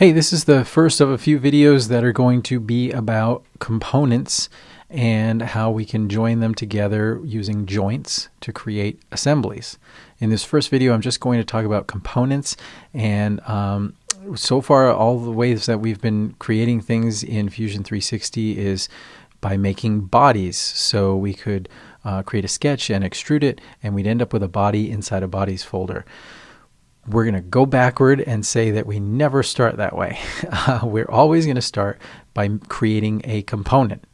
Hey, this is the first of a few videos that are going to be about components and how we can join them together using joints to create assemblies. In this first video, I'm just going to talk about components and um, so far all the ways that we've been creating things in Fusion 360 is by making bodies. So we could uh, create a sketch and extrude it and we'd end up with a body inside a bodies folder we're going to go backward and say that we never start that way. Uh, we're always going to start by creating a component.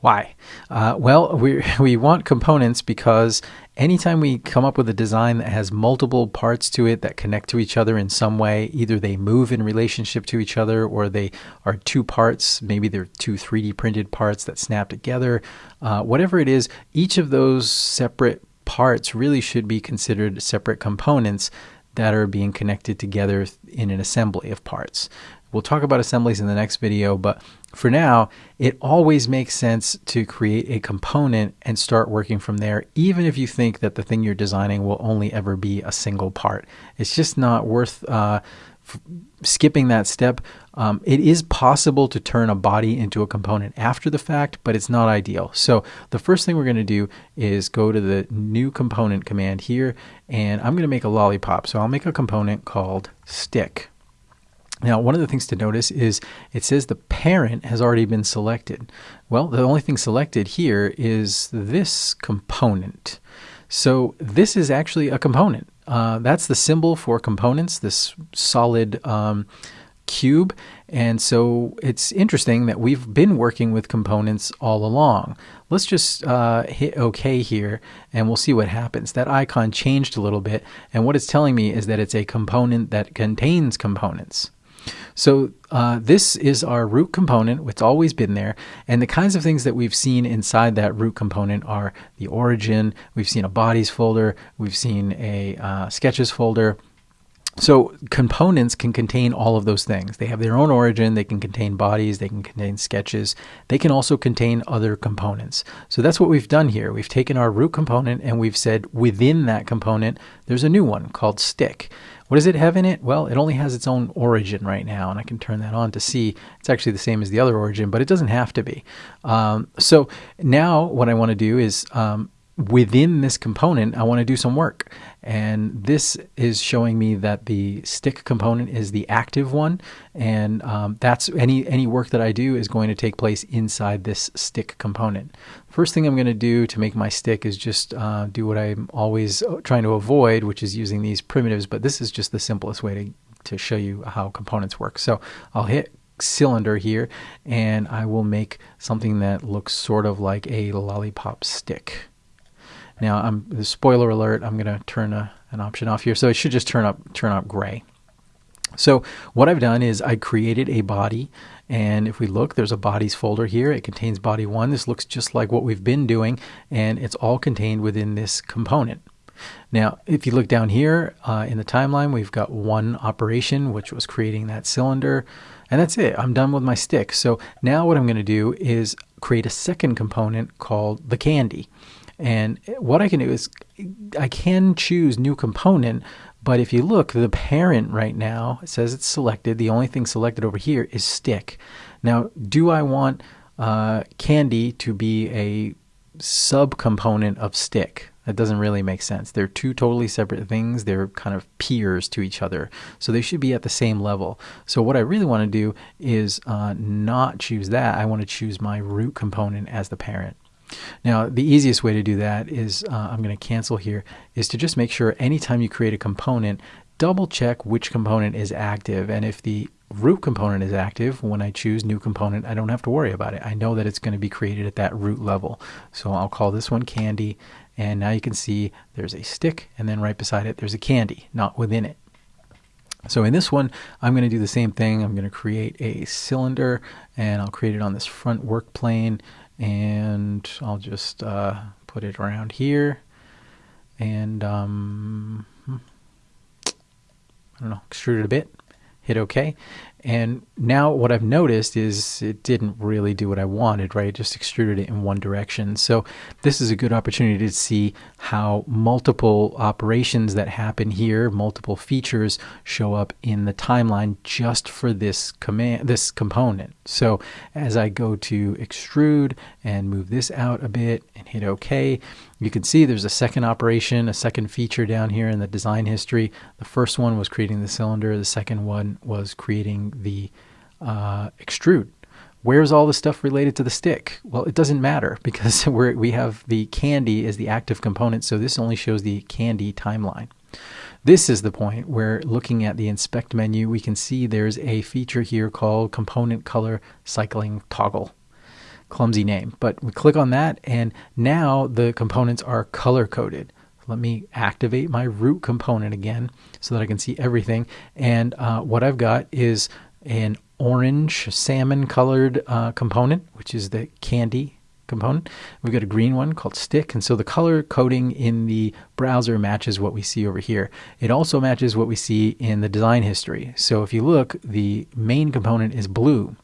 Why? Uh, well, we, we want components because anytime we come up with a design that has multiple parts to it that connect to each other in some way, either they move in relationship to each other or they are two parts, maybe they're two 3D printed parts that snap together, uh, whatever it is, each of those separate parts really should be considered separate components that are being connected together in an assembly of parts. We'll talk about assemblies in the next video, but for now, it always makes sense to create a component and start working from there, even if you think that the thing you're designing will only ever be a single part. It's just not worth uh, skipping that step. Um, it is possible to turn a body into a component after the fact, but it's not ideal. So the first thing we're going to do is go to the new component command here, and I'm going to make a lollipop. So I'll make a component called stick. Now, one of the things to notice is it says the parent has already been selected. Well, the only thing selected here is this component. So this is actually a component. Uh, that's the symbol for components, this solid um, cube. And so it's interesting that we've been working with components all along. Let's just uh, hit OK here and we'll see what happens. That icon changed a little bit and what it's telling me is that it's a component that contains components. So uh, this is our root component. It's always been there. And the kinds of things that we've seen inside that root component are the origin. We've seen a bodies folder. We've seen a uh, sketches folder. So components can contain all of those things. They have their own origin. They can contain bodies. They can contain sketches. They can also contain other components. So that's what we've done here. We've taken our root component and we've said within that component, there's a new one called stick. What does it have in it? Well, it only has its own origin right now, and I can turn that on to see it's actually the same as the other origin, but it doesn't have to be. Um, so now what I want to do is um, within this component, I want to do some work. And this is showing me that the stick component is the active one. And um, that's any, any work that I do is going to take place inside this stick component. First thing I'm going to do to make my stick is just uh, do what I'm always uh, trying to avoid, which is using these primitives. But this is just the simplest way to, to show you how components work. So I'll hit cylinder here and I will make something that looks sort of like a lollipop stick. Now, I'm spoiler alert. I'm going to turn a, an option off here, so it should just turn up turn up gray. So what I've done is I created a body, and if we look, there's a bodies folder here. It contains body one. This looks just like what we've been doing, and it's all contained within this component. Now, if you look down here uh, in the timeline, we've got one operation, which was creating that cylinder, and that's it. I'm done with my stick. So now what I'm going to do is create a second component called the candy. And what I can do is I can choose new component, but if you look, the parent right now says it's selected. The only thing selected over here is stick. Now, do I want uh, candy to be a subcomponent of stick? That doesn't really make sense. They're two totally separate things. They're kind of peers to each other. So they should be at the same level. So what I really want to do is uh, not choose that. I want to choose my root component as the parent. Now, the easiest way to do that is, uh, I'm going to cancel here, is to just make sure anytime you create a component, double check which component is active. And if the root component is active, when I choose new component, I don't have to worry about it. I know that it's going to be created at that root level. So I'll call this one candy. And now you can see there's a stick, and then right beside it, there's a candy, not within it. So in this one, I'm going to do the same thing. I'm going to create a cylinder, and I'll create it on this front work plane and I'll just uh, put it around here and um, I don't know extrude it a bit hit OK And now what I've noticed is it didn't really do what I wanted, right? It just extruded it in one direction. So this is a good opportunity to see how multiple operations that happen here, multiple features show up in the timeline just for this command, this component. So as I go to extrude and move this out a bit and hit OK, you can see there's a second operation, a second feature down here in the design history. The first one was creating the cylinder. The second one was creating the uh, extrude. Where's all the stuff related to the stick? Well, it doesn't matter because we we have the candy as the active component, so this only shows the candy timeline. This is the point where looking at the inspect menu, we can see there's a feature here called component color cycling toggle clumsy name. But we click on that, and now the components are color coded. Let me activate my root component again so that I can see everything. And uh, what I've got is an orange salmon colored uh, component, which is the candy component. We've got a green one called stick. And so the color coding in the browser matches what we see over here. It also matches what we see in the design history. So if you look, the main component is blue.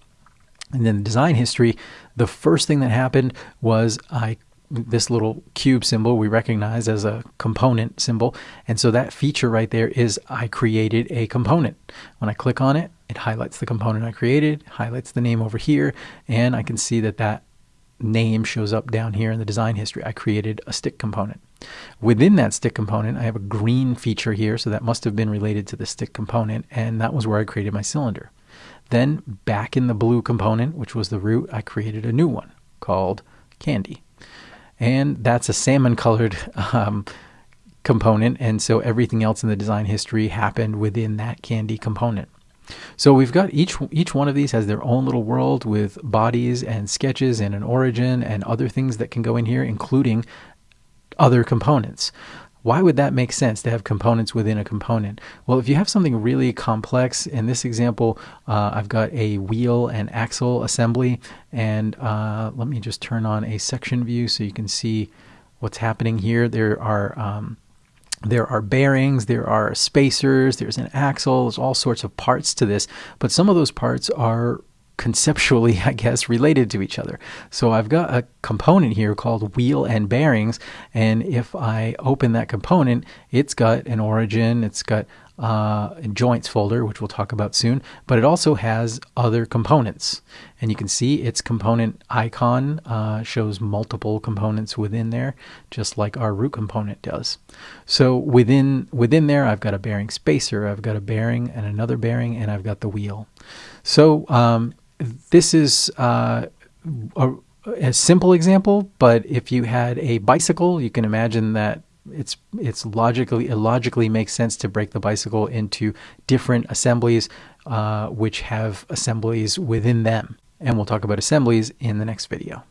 And then the design history, the first thing that happened was I this little cube symbol we recognize as a component symbol. And so that feature right there is I created a component. When I click on it, it highlights the component I created, highlights the name over here, and I can see that that name shows up down here in the design history. I created a stick component. Within that stick component, I have a green feature here, so that must have been related to the stick component, and that was where I created my cylinder. Then back in the blue component, which was the root, I created a new one called candy. And that's a salmon colored um, component. And so everything else in the design history happened within that candy component. So we've got each each one of these has their own little world with bodies and sketches and an origin and other things that can go in here, including other components. Why would that make sense to have components within a component? Well, if you have something really complex, in this example, uh, I've got a wheel and axle assembly, and uh, let me just turn on a section view so you can see what's happening here. There are um, there are bearings, there are spacers, there's an axle, there's all sorts of parts to this, but some of those parts are conceptually, I guess, related to each other. So I've got a component here called wheel and bearings, and if I open that component, it's got an origin, it's got uh, joints folder, which we'll talk about soon, but it also has other components. And you can see its component icon uh, shows multiple components within there, just like our root component does. So within within there, I've got a bearing spacer, I've got a bearing and another bearing, and I've got the wheel. So um, this is uh, a, a, simple example, but if you had a bicycle, you can imagine that it's it's logically it logically makes sense to break the bicycle into different assemblies, uh, which have assemblies within them. And we'll talk about assemblies in the next video.